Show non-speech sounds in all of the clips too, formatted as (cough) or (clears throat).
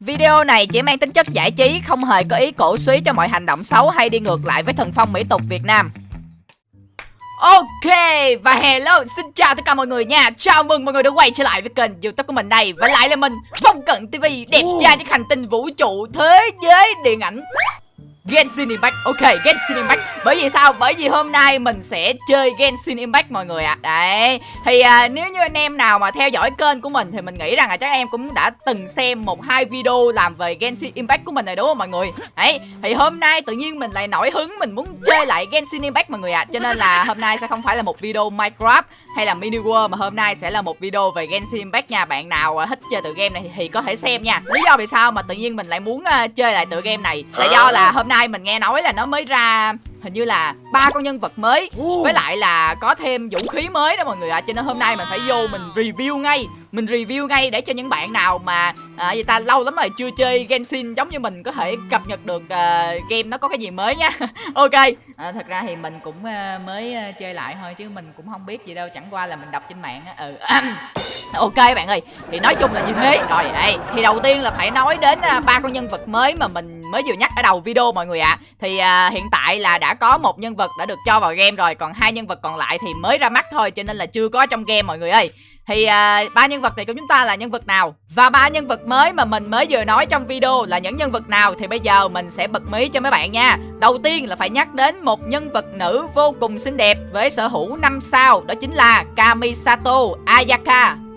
Video này chỉ mang tính chất giải trí, không hề có ý cổ suý cho mọi hành động xấu hay đi ngược lại với thần phong mỹ tục Việt Nam. Ok, và hello, xin chào tất cả mọi người nha. Chào mừng mọi người đã quay trở lại với kênh youtube của mình đây. Và lại là mình, Phong Cận TV Đẹp trai trên hành tinh vũ trụ thế giới điện ảnh Genshin Impact Ok Genshin Impact Bởi vì sao? Bởi vì hôm nay mình sẽ chơi Genshin Impact mọi người ạ. À. Đấy. Thì à, nếu như anh em nào mà theo dõi kênh của mình Thì mình nghĩ rằng là chắc em cũng đã từng xem một hai video làm về Genshin Impact của mình rồi đúng không mọi người? Đấy. Thì hôm nay tự nhiên mình lại nổi hứng Mình muốn chơi lại Genshin Impact mọi người ạ. À. Cho nên là hôm nay sẽ không phải là một video Minecraft hay là mini world mà hôm nay sẽ là một video về Genshin Impact nha. Bạn nào à, thích chơi tựa game này thì có thể xem nha. Lý do vì sao mà tự nhiên mình lại muốn à, chơi lại tựa game này là do là hôm nay mình nghe nói là nó mới ra hình như là ba con nhân vật mới. Với lại là có thêm vũ khí mới đó mọi người ạ à. cho nên hôm nay mình phải vô mình review ngay mình review ngay để cho những bạn nào mà à, người ta lâu lắm rồi chưa chơi Genshin giống như mình có thể cập nhật được uh, game nó có cái gì mới nha. (laughs) Ok à, thật ra thì mình cũng uh, mới uh, chơi lại thôi chứ mình cũng không biết gì đâu chẳng qua là mình đọc trên mạng á ừ. (clears throat) Ok bạn ơi thì nói chung là như thế. Rồi đây thì đầu tiên là phải nói đến ba uh, con nhân vật mới mà mình mới vừa nhắc ở đầu video mọi người ạ. À. thì uh, hiện tại là đã có một nhân vật đã được cho vào game rồi còn hai nhân vật còn lại thì mới ra mắt thôi cho nên là chưa có trong game mọi người ơi. Thì à, ba nhân vật này của chúng ta là nhân vật nào? Và ba nhân vật mới mà mình mới vừa nói trong video là những nhân vật nào Thì bây giờ mình sẽ bật mí cho mấy bạn nha. Đầu tiên là phải nhắc đến một nhân vật nữ vô cùng xinh đẹp Với sở hữu 5 sao Đó chính là Kamisato Ayaka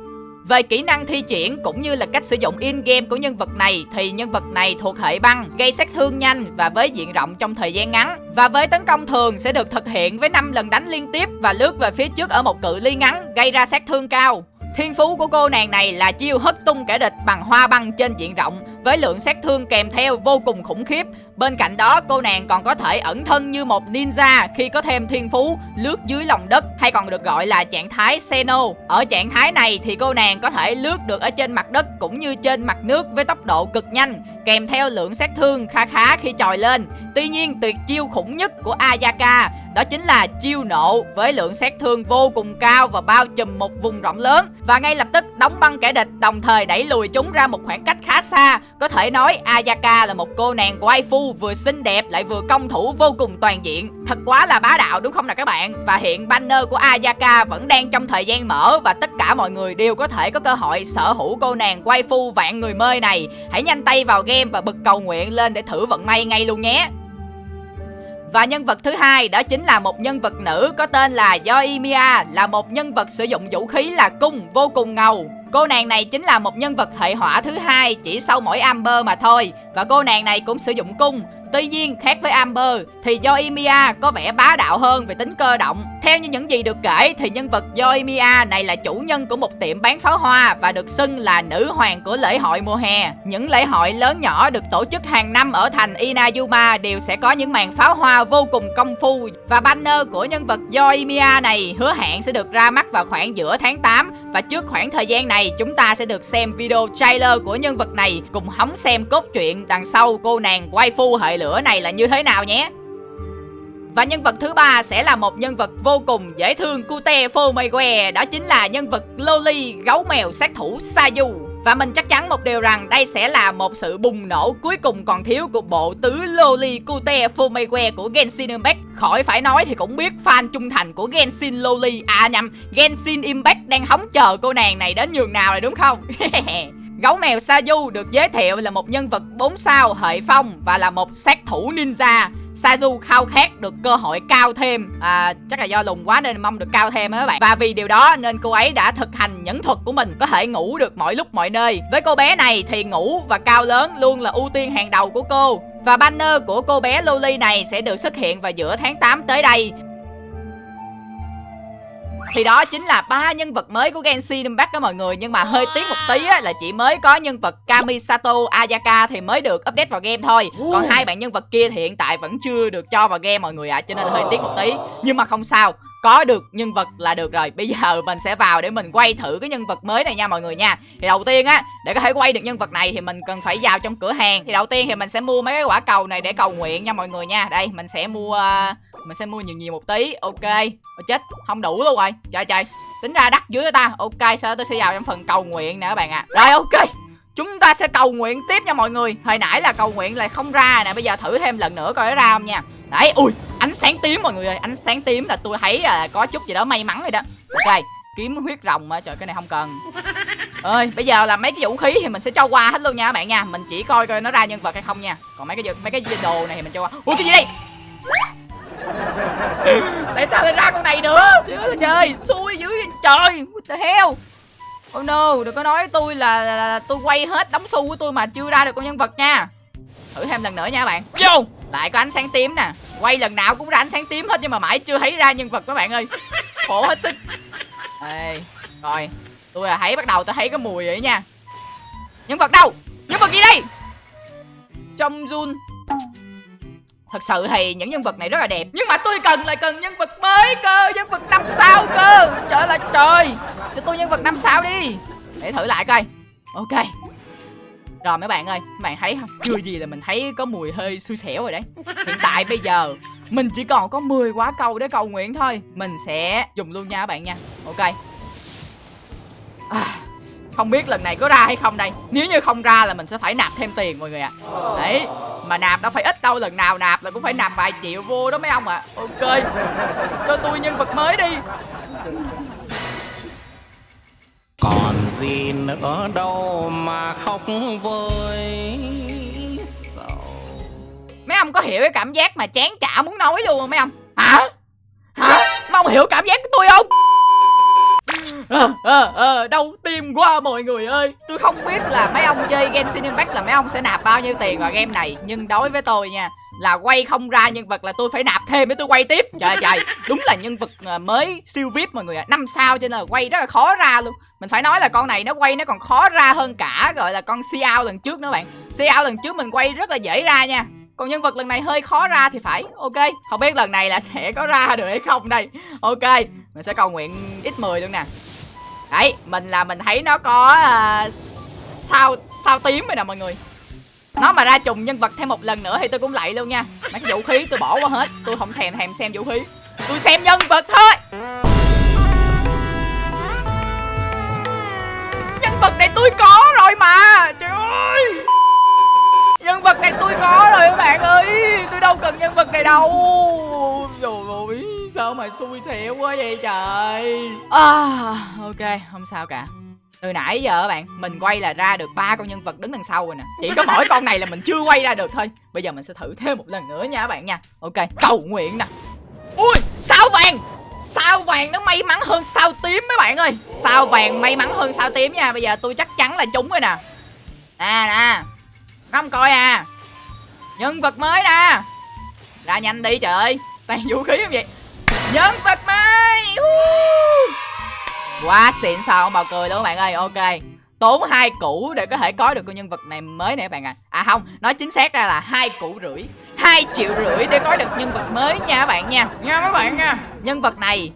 về kỹ năng thi triển cũng như là cách sử dụng in-game của nhân vật này thì nhân vật này thuộc hệ băng, gây sát thương nhanh và với diện rộng trong thời gian ngắn. Và với tấn công thường sẽ được thực hiện với 5 lần đánh liên tiếp và lướt về phía trước ở một cự ly ngắn, gây ra sát thương cao. Thiên phú của cô nàng này là chiêu hất tung kẻ địch bằng hoa băng trên diện rộng với lượng sát thương kèm theo vô cùng khủng khiếp. Bên cạnh đó, cô nàng còn có thể ẩn thân như một ninja khi có thêm thiên phú, lướt dưới lòng đất, hay còn được gọi là trạng thái Seno. Ở trạng thái này thì cô nàng có thể lướt được ở trên mặt đất cũng như trên mặt nước với tốc độ cực nhanh, kèm theo lượng sát thương khá khá khi trồi lên. Tuy nhiên, tuyệt chiêu khủng nhất của Ayaka đó chính là chiêu nộ với lượng sát thương vô cùng cao và bao trùm một vùng rộng lớn và ngay lập tức đóng băng kẻ địch, đồng thời đẩy lùi chúng ra một khoảng cách khá xa. Có thể nói Ayaka là một cô nàng waifu vừa xinh đẹp lại vừa công thủ vô cùng toàn diện. Thật quá là bá đạo đúng không nào các bạn? Và hiện banner của Ayaka vẫn đang trong thời gian mở và tất cả mọi người đều có thể có cơ hội sở hữu cô nàng waifu vạn người mê này. Hãy nhanh tay vào game và bật cầu nguyện lên để thử vận may ngay luôn nhé. Và nhân vật thứ hai đó chính là một nhân vật nữ có tên là Yoimiya, là một nhân vật sử dụng vũ khí là cung vô cùng ngầu. Cô nàng này chính là một nhân vật hệ hỏa thứ hai, chỉ sau mỗi Amber mà thôi và cô nàng này cũng sử dụng cung Tuy nhiên, khác với Amber, thì Yoimiya có vẻ bá đạo hơn về tính cơ động. Theo như những gì được kể thì nhân vật Yoimiya này là chủ nhân của một tiệm bán pháo hoa và được xưng là nữ hoàng của lễ hội mùa hè. Những lễ hội lớn nhỏ được tổ chức hàng năm ở thành Inayuma đều sẽ có những màn pháo hoa vô cùng công phu và banner của nhân vật Yoimiya này hứa hẹn sẽ được ra mắt vào khoảng giữa tháng 8 và trước khoảng thời gian này chúng ta sẽ được xem video trailer của nhân vật này cùng hóng xem cốt truyện đằng sau cô nàng waifu hệ lửa này là như thế nào nhé và nhân vật thứ ba sẽ là một nhân vật vô cùng dễ thương cute Fomegue Đó chính là nhân vật Loli, gấu mèo sát thủ Sayu. Và mình chắc chắn một điều rằng đây sẽ là một sự bùng nổ cuối cùng còn thiếu của bộ tứ Loli Cute Fumegue của Genshin Impact. Khỏi phải nói thì cũng biết fan trung thành của Genshin Loli. À nhầm, Genshin Impact đang hóng chờ cô nàng này đến nhường nào rồi đúng không? (laughs) Gấu mèo saju được giới thiệu là một nhân vật 4 sao hệ phong và là một sát thủ ninja. saju khao khát được cơ hội cao thêm. À, Chắc là do lùn quá nên mong được cao thêm các bạn. Và vì điều đó nên cô ấy đã thực hành nhẫn thuật của mình Có thể ngủ được mọi lúc mọi nơi. Với cô bé này thì ngủ và cao lớn luôn là ưu tiên hàng đầu của cô. Và banner của cô bé Loli này sẽ được xuất hiện vào giữa tháng 8 tới đây thì đó chính là ba nhân vật mới của Genshin Impact đó mọi người. Nhưng mà hơi tiếc một tí á, là chỉ mới có nhân vật Kamisato Ayaka thì mới được update vào game thôi. Còn hai bạn nhân vật kia thì hiện tại vẫn chưa được cho vào game mọi người ạ à, cho nên là hơi tiếc một tí. Nhưng mà không sao có được nhân vật là được rồi. Bây giờ mình sẽ vào để mình quay thử cái nhân vật mới này nha mọi người nha. Thì đầu tiên á, để có thể quay được nhân vật này thì mình cần phải vào trong cửa hàng. Thì đầu tiên thì mình sẽ mua mấy cái quả cầu này để cầu nguyện nha mọi người nha. Đây, mình sẽ mua, mình sẽ mua nhiều nhiều một tí. Ok. Ôi chết, không đủ luôn rồi. Trời trời. Tính ra đắt dưới ta. Ok sau đó tôi sẽ vào trong phần cầu nguyện nè các bạn ạ. À. rồi, ok. Chúng ta sẽ cầu nguyện tiếp nha mọi người. Hồi nãy là cầu nguyện là không ra nè. Bây giờ thử thêm lần nữa coi nó ra không nha. Đấy, ui ánh sáng tím mọi người ơi Ánh sáng tím là tôi thấy là có chút gì đó may mắn rồi đó. Ok kiếm huyết rồng mà trời cái này không cần. (laughs) Ơi bây giờ là mấy cái vũ khí thì mình sẽ cho qua hết luôn nha các bạn nha. Mình chỉ coi coi nó ra nhân vật hay không nha. Còn mấy cái mấy cái đồ này thì mình cho qua. Ui cái gì đây? (laughs) Tại sao lại ra con này nữa? Trời trời xui dữ vậy. Trời what the hell? Oh no đừng có nói tôi là, là, là tôi quay hết đóng xu của tôi mà chưa ra được con nhân vật nha. Thử thêm lần nữa nha các bạn. Vô lại có ánh sáng tím nè. Quay lần nào cũng ra ánh sáng tím hết nhưng mà mãi chưa thấy ra nhân vật các bạn ơi. Khổ hết sức. Ê, rồi. Tôi là thấy bắt đầu tôi thấy cái mùi vậy nha. Nhân vật đâu? Nhân vật gì đây? Trong run thật sự thì những nhân vật này rất là đẹp nhưng mà tôi cần lại cần nhân vật mới cơ nhân vật năm sao cơ. Trời là trời. Cho tôi nhân vật năm sao đi. Để thử lại coi. Ok rồi mấy bạn ơi mấy bạn thấy không? Chưa gì là mình thấy có mùi hơi xui xẻo rồi đấy. Hiện tại bây giờ mình chỉ còn có 10 quả cầu để cầu nguyện thôi. Mình sẽ dùng luôn nha các bạn nha. Ok. À, Không biết lần này có ra hay không đây. Nếu như không ra là mình sẽ phải nạp thêm tiền mọi người ạ. À. Đấy Mà nạp đâu phải ít đâu Lần nào nạp là cũng phải nạp vài triệu vô đó mấy ông ạ. À. Ok Cho tôi nhân vật mới đi. Còn gì nữa đâu mà khóc với mấy ông có hiểu cái cảm giác mà chán chả muốn nói luôn không mấy ông? Hả? Hả? Mấy ông hiểu cảm giác của tôi không? À, à, à, đau tim quá mọi người ơi. Tôi không biết là mấy ông chơi Genshin Impact là mấy ông sẽ nạp bao nhiêu tiền vào game này nhưng đối với tôi nha là quay không ra nhân vật là tôi phải nạp thêm để tôi quay tiếp. Trời trời. (laughs) Đúng là nhân vật à, mới siêu vip mọi người ạ. À. năm sao cho nên là quay rất là khó ra luôn. Mình phải nói là con này nó quay nó còn khó ra hơn cả gọi là con Xiao lần trước nữa bạn. Xiao lần trước mình quay rất là dễ ra nha. Còn nhân vật lần này hơi khó ra thì phải. Ok Không biết lần này là sẽ có ra được hay không đây. Ok Mình sẽ cầu nguyện x10 luôn nè. Đấy Mình là mình thấy nó có uh, sao sao tím rồi nè mọi người nó mà ra trùng nhân vật thêm một lần nữa thì tôi cũng lạy luôn nha. Mấy cái vũ khí tôi bỏ qua hết. Tôi không thèm thèm xem vũ khí. Tôi xem nhân vật thôi. Nhân vật này tôi có rồi mà. Trời ơi. Nhân vật này tôi có rồi các bạn ơi. Tôi đâu cần nhân vật này đâu. Rồi ơi sao mà xui xẻo quá vậy trời? À, ok không sao cả từ nãy giờ các bạn, mình quay là ra được ba con nhân vật đứng đằng sau rồi nè. Chỉ có mỗi con này là mình chưa quay ra được thôi. Bây giờ mình sẽ thử thêm một lần nữa nha các bạn nha. Ok, cầu nguyện nè. Ui, sao vàng? Sao vàng nó may mắn hơn sao tím mấy bạn ơi? Sao vàng may mắn hơn sao tím nha. Bây giờ tôi chắc chắn là trúng rồi nè. À, nè. Nè không coi à. Nhân vật mới nè. Ra nhanh đi trời ơi. Toàn vũ khí không vậy? Nhân vật mới. Quá xịn sao không bào cười luôn các bạn ơi. Ok. Tốn hai củ để có thể có được con nhân vật này mới nè các bạn ạ. À. à không Nói chính xác ra là hai củ rưỡi. Hai triệu rưỡi để có được nhân vật mới nha các bạn nha. Nha các bạn nha. Nhân vật này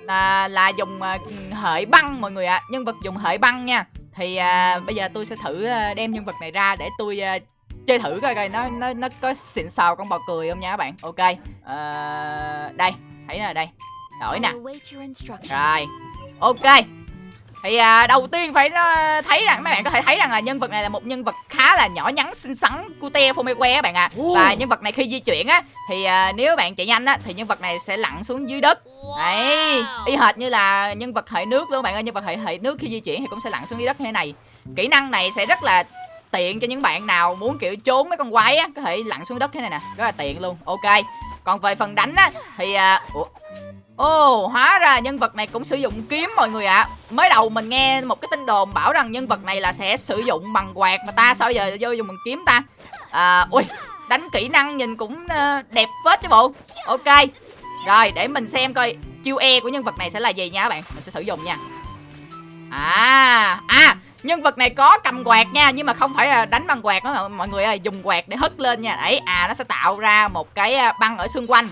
là, là dùng uh, hệ băng mọi người ạ. À. Nhân vật dùng hệ băng nha. Thì à, bây giờ tôi sẽ thử à, đem nhân vật này ra để tôi à, chơi thử coi coi nó nó nó có xịn sò con bò cười không nha các bạn. Ok. À, đây thấy nè đây. Đổi nè. Rồi ok. Thì à, đầu tiên phải uh, thấy rằng mấy bạn có thể thấy rằng là nhân vật này là một nhân vật khá là nhỏ nhắn xinh xắn cute Fomekwe các bạn ạ. À. và nhân vật này khi di chuyển á thì à, nếu bạn chạy nhanh á thì nhân vật này sẽ lặn xuống dưới đất. Đấy. Y hệt như là nhân vật hệ nước luôn bạn ơi. Nhân vật hệ hệ nước khi di chuyển thì cũng sẽ lặn xuống dưới đất như thế này. Kỹ năng này sẽ rất là tiện cho những bạn nào muốn kiểu trốn mấy con quái á có thể lặn xuống đất thế này nè. Rất là tiện luôn. Ok. Còn về phần đánh á thì à, ủa Ồ, oh, hóa ra nhân vật này cũng sử dụng kiếm mọi người ạ. À. Mới đầu mình nghe một cái tin đồn bảo rằng nhân vật này là sẽ sử dụng bằng quạt Mà ta sao giờ vô dùng bằng kiếm ta. À, ui, đánh kỹ năng nhìn cũng uh, đẹp phết chứ bộ. Ok Rồi, để mình xem coi chiêu E của nhân vật này sẽ là gì nha các bạn. Mình sẽ thử dùng nha. À, à Nhân vật này có cầm quạt nha Nhưng mà không phải là đánh bằng quạt đó mọi người ơi Dùng quạt để hất lên nha. Đấy à nó sẽ tạo ra một cái à, băng ở xung quanh.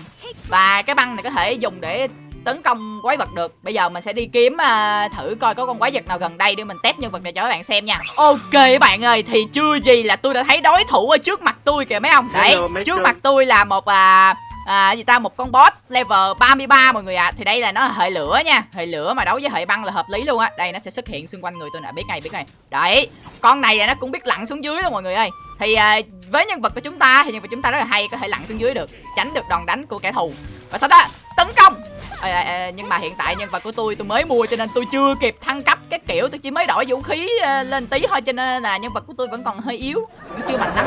Và cái băng này có thể dùng để tấn công quái vật được. Bây giờ mình sẽ đi kiếm uh, thử coi có con quái vật nào gần đây Để mình test nhân vật này cho các bạn xem nha. Ok các bạn ơi Thì chưa gì là tôi đã thấy đối thủ ở trước mặt tôi kìa mấy ông? Đấy trước mặt tôi là một uh, à, gì ta? Một con boss level 33 mọi người ạ. À. thì đây là nó hệ lửa nha. Hệ lửa mà đấu với hệ băng là hợp lý luôn á. Đây nó sẽ xuất hiện xung quanh người tôi nè. Biết ngay biết ngay. Đấy. Con này là nó cũng biết lặn xuống dưới luôn mọi người ơi. Thì à, với nhân vật của chúng ta thì nhân vật chúng ta rất là hay có thể lặn xuống dưới được tránh được đòn đánh của kẻ thù. Và sau đó tấn công. À, à, nhưng mà hiện tại nhân vật của tôi tôi mới mua cho nên tôi chưa kịp thăng cấp cái kiểu tôi chỉ mới đổi vũ khí à, lên tí thôi cho nên là nhân vật của tôi vẫn còn hơi yếu chưa mạnh lắm.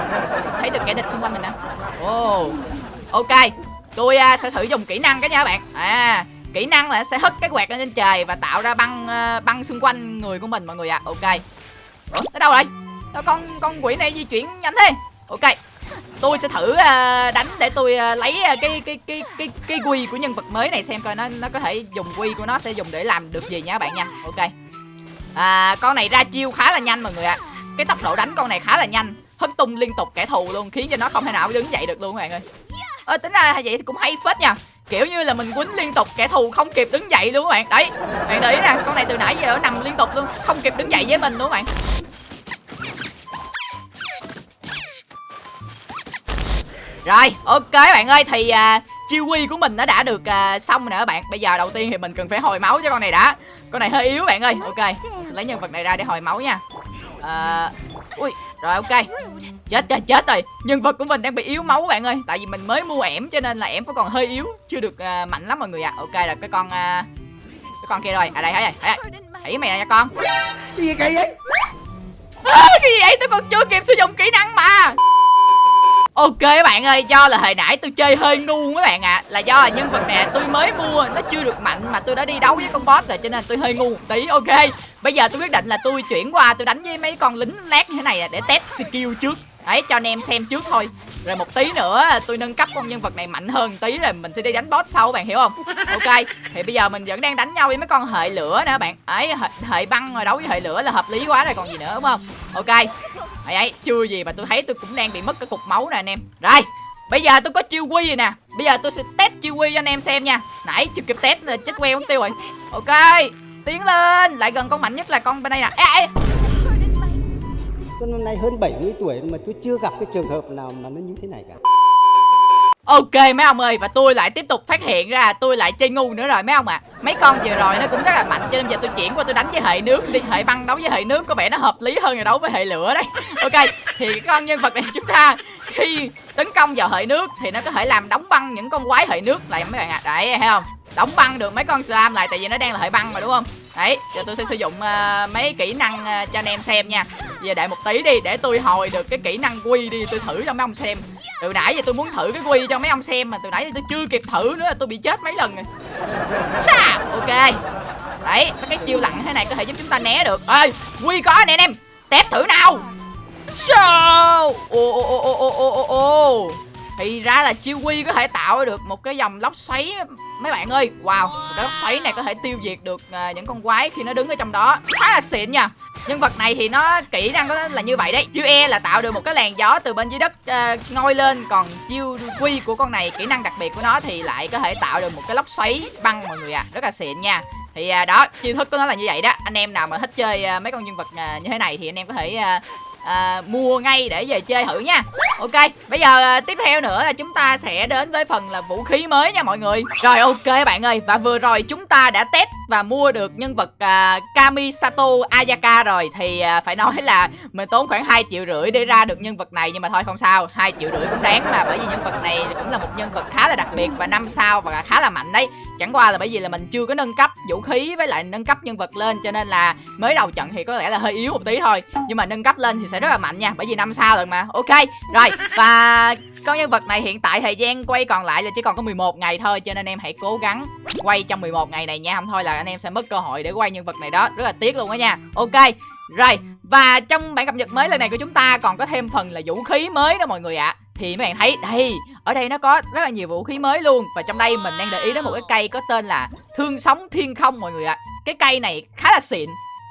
Thấy được kẻ địch xung quanh mình nè. Ồ. Oh. ok tôi à, sẽ thử dùng kỹ năng cái nha các bạn. À kỹ năng là sẽ hất cái quẹt lên trên trời và tạo ra băng ờ, băng xung quanh người của mình mọi người ạ. À. ok. Ủa tới đâu rồi? Đâu con con quỷ này di chuyển nhanh thế? Ok. Tôi sẽ thử uh, đánh để tôi uh, lấy uh, cái cái cái cái cái quy của nhân vật mới này xem coi nó nó có thể dùng quy của nó sẽ dùng để làm được gì nha các bạn nha. Ok. À, con này ra chiêu khá là nhanh mọi người ạ. À. cái tốc độ đánh con này khá là nhanh. Hất tung liên tục kẻ thù luôn khiến cho nó không thể nào đứng dậy được luôn các bạn ơi ơ tính ra vậy thì cũng hay phết nha. Kiểu như là mình quýnh liên tục kẻ thù không kịp đứng dậy luôn các bạn. Đấy bạn để ý nè con này từ nãy giờ nó nằm liên tục luôn không kịp đứng dậy với mình luôn các bạn. Rồi, ok bạn ơi Thì uh, chiêu quy của mình nó đã được uh, xong rồi nè các bạn. Bây giờ đầu tiên thì mình cần phải hồi máu cho con này đã. Con này hơi yếu bạn ơi. Ok, mình sẽ lấy nhân vật này ra để hồi máu nha. Uh, Ui, rồi ok. Chết chết chết rồi. Nhân vật của mình đang bị yếu máu bạn ơi. Tại vì mình mới mua ẻm cho nên là ẻm vẫn còn hơi yếu. Chưa được uh, mạnh lắm mọi người ạ. À. Ok là cái con uh, Cái con kia rồi. À đây thấy rồi Thấy rồi Thấy mày nha con. Cái gì kỳ vậy? À, Cái gì vậy? Tôi còn chưa kịp sử dụng kỹ năng mà. Ok các bạn ơi, do là hồi nãy tôi chơi hơi ngu các bạn ạ. À. Là do là nhân vật này tôi mới mua, nó chưa được mạnh mà tôi đã đi đấu với con boss rồi Cho nên tôi hơi ngu một tí, ok Bây giờ tôi quyết định là tôi chuyển qua tôi đánh với mấy con lính lát như thế này để test skill trước. Đấy, cho anh em xem trước thôi. Rồi một tí nữa tôi nâng cấp con nhân vật này mạnh hơn tí rồi mình sẽ đi đánh boss sau bạn hiểu không? Ok, thì bây giờ mình vẫn đang đánh nhau với mấy con hệ lửa nè bạn. Ấy hệ, hệ băng rồi đấu với hệ lửa là hợp lý quá rồi còn gì nữa đúng không? Ok. Ấy ấy chưa gì mà tôi thấy tôi cũng đang bị mất cái cục máu nè anh em. Rồi bây giờ tôi có chiêu quy rồi nè. Bây giờ tôi sẽ test chiêu quy cho anh em xem nha. Nãy chưa kịp test là chết queo mất tiêu rồi. Ok tiến lên lại gần con mạnh nhất là con bên đây nè ê, ê. Tôi năm nay hơn 70 tuổi mà tôi chưa gặp cái trường hợp nào mà nó như thế này cả Ok mấy ông ơi và tôi lại tiếp tục phát hiện ra tôi lại chơi ngu nữa rồi mấy ông ạ à. Mấy con vừa rồi nó cũng rất là mạnh cho nên giờ tôi chuyển qua tôi đánh với hệ nước đi Hệ băng đấu với hệ nước có vẻ nó hợp lý hơn là đấu với hệ lửa đấy (laughs) Ok thì con nhân vật này chúng ta khi tấn công vào hệ nước thì nó có thể làm đóng băng những con quái hệ nước lại mấy bạn ạ à. Đấy thấy không đóng băng được mấy con slam lại tại vì nó đang là hệ băng mà đúng không? Đấy giờ tôi sẽ sử dụng uh, mấy kỹ năng uh, cho anh em xem nha. Giờ đợi một tí đi để tôi hồi được cái kỹ năng quy đi tôi thử cho mấy ông xem. Từ nãy giờ tôi muốn thử cái quy cho mấy ông xem mà từ nãy giờ tôi chưa kịp thử nữa tôi bị chết mấy lần rồi. Sa! ok. Đấy cái chiêu lặn thế này có thể giúp chúng ta né được. Ơi quy có nè anh em. Test thử nào. Sao ô ô ô ô ô ô ô thì ra là Chiwi có thể tạo được một cái dòng lốc xoáy mấy bạn ơi. Wow cái lốc xoáy này có thể tiêu diệt được uh, những con quái khi nó đứng ở trong đó. Khá là xịn nha. Nhân vật này thì nó kỹ năng có là như vậy đấy. Chiêu e là tạo được một cái làn gió từ bên dưới đất uh, ngôi lên. Còn chiêu quy của con này kỹ năng đặc biệt của nó thì lại có thể tạo được một cái lốc xoáy băng mọi người à rất là xịn nha. Thì à, đó chiêu thức của nó là như vậy đó. Anh em nào mà thích chơi à, mấy con nhân vật à, như thế này thì anh em có thể à, à, mua ngay để về chơi thử nha. Ok bây giờ à, tiếp theo nữa là chúng ta sẽ đến với phần là vũ khí mới nha mọi người. Rồi ok bạn ơi và vừa rồi chúng ta đã test và mua được nhân vật à, Kamisato Ayaka rồi. Thì à, phải nói là mình tốn khoảng 2 triệu rưỡi để ra được nhân vật này nhưng mà thôi không sao 2 triệu rưỡi cũng đáng mà bởi vì nhân vật này cũng là một nhân vật khá là đặc biệt và năm sao và khá là mạnh đấy. Chẳng qua là bởi vì là mình chưa có nâng cấp vũ khí với lại nâng cấp nhân vật lên cho nên là mới đầu trận thì có lẽ là hơi yếu một tí thôi. Nhưng mà nâng cấp lên thì sẽ rất là mạnh nha, bởi vì năm sao lần mà. Ok, rồi, và con nhân vật này hiện tại thời gian quay còn lại là chỉ còn có 11 ngày thôi, cho nên em hãy cố gắng quay trong 11 ngày này nha. Không thôi là anh em sẽ mất cơ hội để quay nhân vật này đó. Rất là tiếc luôn đó nha. Ok, rồi, và trong bản cập nhật mới lần này của chúng ta còn có thêm phần là vũ khí mới đó mọi người ạ. À. thì mấy bạn thấy, đây, ở đây nó có rất là nhiều vũ khí mới luôn. Và trong đây mình đang để ý đến một cái cây có tên là thương sống thiên không mọi người ạ. À. cái cây này khá là xịn,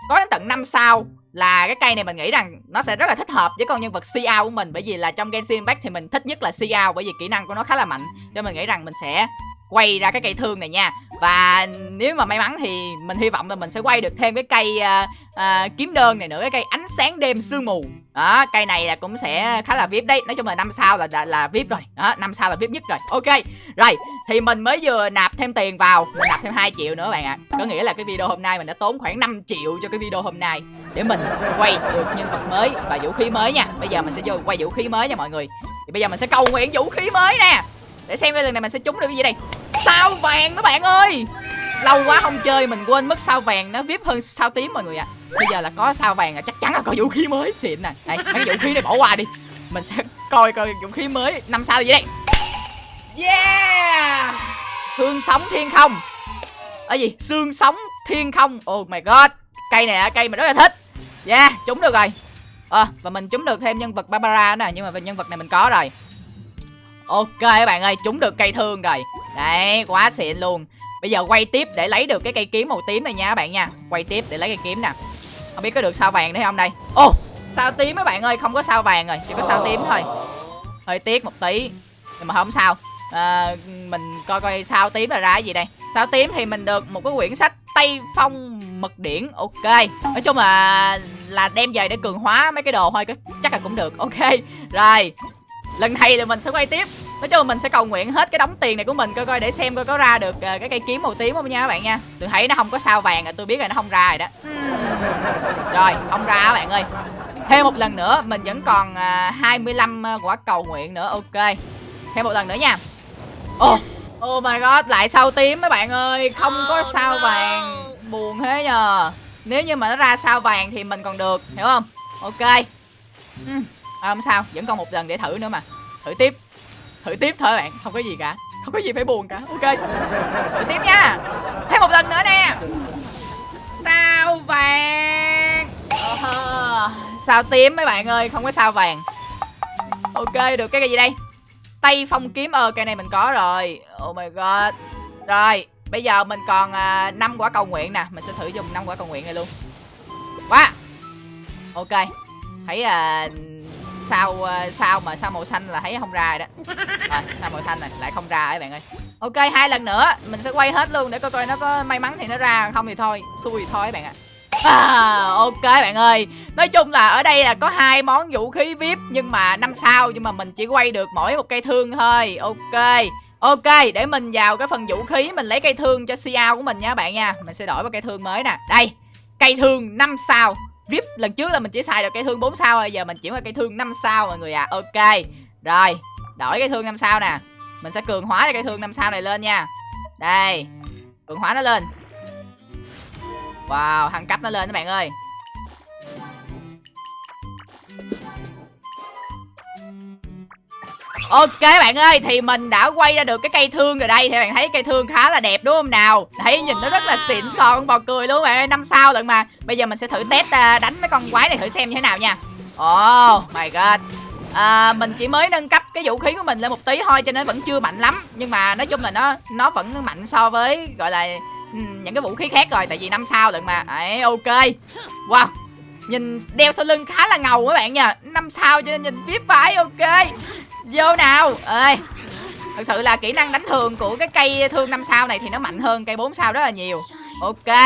có đến tận 5 sao là cái cây này mình nghĩ rằng nó sẽ rất là thích hợp với con nhân vật Xiao của mình, bởi vì là trong Genshin Impact thì mình thích nhất là Xiao bởi vì kỹ năng của nó khá là mạnh. Cho mình nghĩ rằng mình sẽ quay ra cái cây thương này nha. Và nếu mà may mắn thì mình hy vọng là mình sẽ quay được thêm cái cây à, à, kiếm đơn này nữa cái cây ánh sáng đêm sương mù. Đó cây này là cũng sẽ khá là vip đấy. Nói chung là năm sao là là, là vip rồi. Đó năm sao là vip nhất rồi. Ok rồi thì mình mới vừa nạp thêm tiền vào mình nạp thêm 2 triệu nữa bạn ạ. Có nghĩa là cái video hôm nay mình đã tốn khoảng 5 triệu cho cái video hôm nay để mình quay được nhân vật mới và vũ khí mới nha. Bây giờ mình sẽ vô quay vũ khí mới nha mọi người. Thì bây giờ mình sẽ cầu nguyện vũ khí mới nè để xem cái lần này mình sẽ trúng được cái gì đây. Sao vàng các bạn ơi? Lâu quá không chơi mình quên mất sao vàng nó vip hơn sao tím mọi người ạ. À. bây giờ là có sao vàng là chắc chắn là có vũ khí mới. Xịn nè. Đây mấy cái vũ khí này bỏ qua đi. Mình sẽ coi coi vũ khí mới năm sao gì đây. Yeah! Hương sống thiên không. Ở gì? Xương sống thiên không. Oh my god. Cây này cây mình rất là thích. Yeah trúng được rồi. Ờ à, và mình trúng được thêm nhân vật barbara nè nhưng mà về nhân vật này mình có rồi ok các bạn ơi trúng được cây thương rồi. Đấy quá xịn luôn. Bây giờ quay tiếp để lấy được cái cây kiếm màu tím này nha các bạn nha. Quay tiếp để lấy cây kiếm nè. Không biết có được sao vàng đấy không đây? Ô oh, sao tím các bạn ơi không có sao vàng rồi chỉ có sao tím thôi. Hơi tiếc một tí nhưng mà không sao. À, mình coi coi sao tím là ra cái gì đây. Sao tím thì mình được một cái quyển sách tây phong mật điển ok. Nói chung là là đem về để cường hóa mấy cái đồ thôi chắc là cũng được ok. Rồi lần này thì mình sẽ quay tiếp. Nói chung là mình sẽ cầu nguyện hết cái đống tiền này của mình coi coi để xem coi có ra được uh, cái cây kiếm màu tím không nha các bạn nha. Tôi thấy nó không có sao vàng rồi tôi biết là nó không ra rồi đó. Rồi không ra các bạn ơi. Thêm một lần nữa mình vẫn còn uh, 25 uh, quả cầu nguyện nữa ok. Thêm một lần nữa nha. Oh oh my god lại sao tím mấy bạn ơi không có sao vàng. Buồn thế nhờ. Nếu như mà nó ra sao vàng thì mình còn được hiểu không? Ok. Uhm à, không sao vẫn còn một lần để thử nữa mà. Thử tiếp. Thử tiếp thôi bạn không có gì cả. Không có gì phải buồn cả. Ok. Thử tiếp nha. Thêm một lần nữa nè. Sao vàng? À, sao tím mấy bạn ơi không có sao vàng. Ok được cái gì đây? Tay phong kiếm ờ cây này mình có rồi. Oh my god. Rồi bây giờ mình còn à, năm quả cầu nguyện nè. Mình sẽ thử dùng năm quả cầu nguyện này luôn. Quá. Ok. Thấy uh, sao ờ, sao mà sao màu xanh là thấy không ra rồi đó. (laughs) Rồi sao màu xanh này lại không ra ấy bạn ơi. Ok hai lần nữa mình sẽ quay hết luôn để coi coi nó có may mắn thì nó ra không thì thôi xui thì thôi các bạn ạ. À, ok bạn ơi. Nói chung là ở đây là có hai món vũ khí vip nhưng mà năm sao nhưng mà mình chỉ quay được mỗi một cây thương thôi. Ok Ok, để mình vào cái phần vũ khí Mình lấy cây thương cho Xiao của mình nha bạn nha. Mình sẽ đổi vào cây thương mới nè. Đây, cây thương 5 sao VIP, lần trước là mình chỉ xài được cây thương 4 sao rồi Giờ mình chuyển qua cây thương 5 sao mọi người ạ. À. Ok, Rồi, Đổi cây thương 5 sao nè. Mình sẽ cường hóa cây thương 5 sao này lên nha. Đây, Cường hóa nó lên. Wow, thăng cấp nó lên các bạn ơi. Ok bạn ơi Thì mình đã quay ra được cái cây thương rồi đây. Thì bạn thấy cây thương khá là đẹp đúng không nào? Thấy nhìn nó rất là xịn sò bò cười luôn bạn ơi năm sao lận mà. Bây giờ mình sẽ thử test à, đánh mấy con quái này thử xem như thế nào nha. Oh my god. À, Mình chỉ mới nâng cấp cái vũ khí của mình lên một tí thôi Cho nên vẫn chưa mạnh lắm. Nhưng mà nói chung là nó nó vẫn mạnh so với Gọi là ừ, những cái vũ khí khác rồi Tại vì năm sao lận mà. Đấy ok. Wow. Nhìn đeo sau lưng khá là ngầu các bạn nha. Năm sao cho nên nhìn biết phải ok. Vô nào. Ơi Thật sự là kỹ năng đánh thường của cái cây thương 5 sao này thì nó mạnh hơn cây 4 sao rất là nhiều. Ok.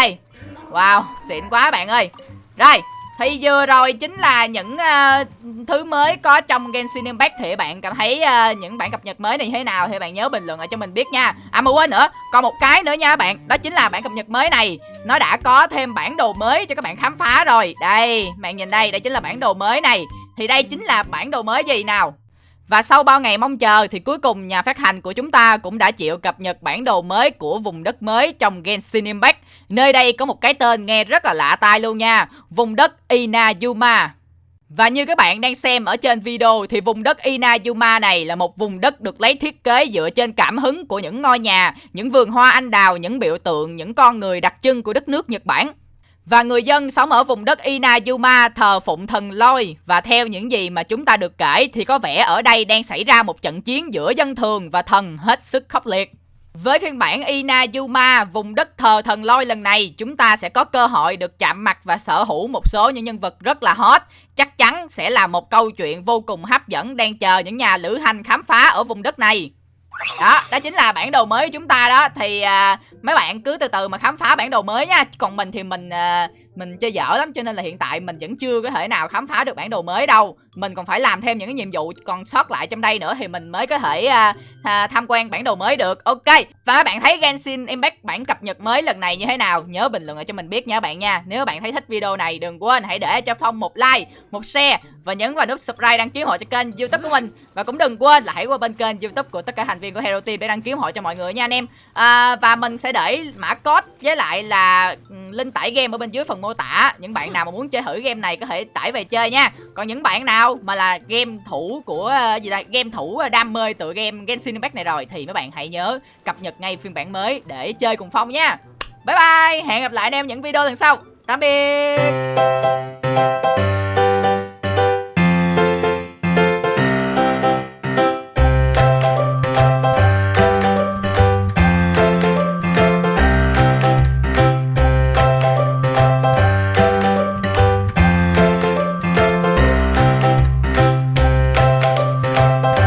Wow xịn quá bạn ơi. Rồi thì vừa rồi chính là những uh, thứ mới có trong Genshin Impact Thì bạn cảm thấy uh, những bản cập nhật mới này như thế nào Thì bạn nhớ bình luận ở cho mình biết nha. À mà quên nữa, còn một cái nữa nha bạn Đó chính là bản cập nhật mới này. Nó đã có thêm bản đồ mới cho các bạn khám phá rồi. Đây, bạn nhìn đây, đây chính là bản đồ mới này. Thì đây chính là bản đồ mới gì nào? Và sau bao ngày mong chờ thì cuối cùng nhà phát hành của chúng ta cũng đã chịu cập nhật bản đồ mới của vùng đất mới trong Genshin Impact. Nơi đây có một cái tên nghe rất là lạ tai luôn nha, vùng đất Inazuma. Và như các bạn đang xem ở trên video thì vùng đất Inazuma này là một vùng đất được lấy thiết kế dựa trên cảm hứng của những ngôi nhà, những vườn hoa anh đào, những biểu tượng, những con người đặc trưng của đất nước Nhật Bản. Và người dân sống ở vùng đất Inayuma thờ phụng thần lôi và theo những gì mà chúng ta được kể thì có vẻ ở đây đang xảy ra một trận chiến giữa dân thường và thần hết sức khốc liệt. Với phiên bản Inayuma, vùng đất thờ thần lôi lần này, chúng ta sẽ có cơ hội được chạm mặt và sở hữu một số những nhân vật rất là hot. Chắc chắn sẽ là một câu chuyện vô cùng hấp dẫn đang chờ những nhà lữ hành khám phá ở vùng đất này đó đó chính là bản đồ mới của chúng ta đó. Thì à, mấy bạn cứ từ từ mà khám phá bản đồ mới nha. Còn mình thì mình à, mình chơi dở lắm cho nên là hiện tại mình vẫn chưa có thể nào khám phá được bản đồ mới đâu. Mình còn phải làm thêm những cái nhiệm vụ còn sót lại trong đây nữa thì mình mới có thể à, à, tham quan bản đồ mới được. Ok và các bạn thấy Genshin Impact bản cập nhật mới lần này như thế nào? Nhớ bình luận lại cho mình biết nha bạn nha. Nếu bạn thấy thích video này đừng quên hãy để cho phong một like một share và nhấn vào nút subscribe đăng ký hộ cho kênh youtube của mình. Và cũng đừng quên là hãy qua bên kênh youtube của tất cả thành viên của Hero Team để đăng ký hộ cho mọi người nha anh em. À, và mình sẽ để mã code với lại là ừ, link tải game ở bên dưới phần mô tả. Những bạn nào mà muốn chơi thử game này có thể tải về chơi nha. Còn những bạn nào mà là game thủ của ờ, gì đây, game thủ ờ, đam mê tựa game Genshin Impact này rồi thì mấy bạn hãy nhớ cập nhật ngay phiên bản mới để chơi cùng phong nha. Bye bye hẹn gặp lại anh em những video lần sau. Tạm biệt.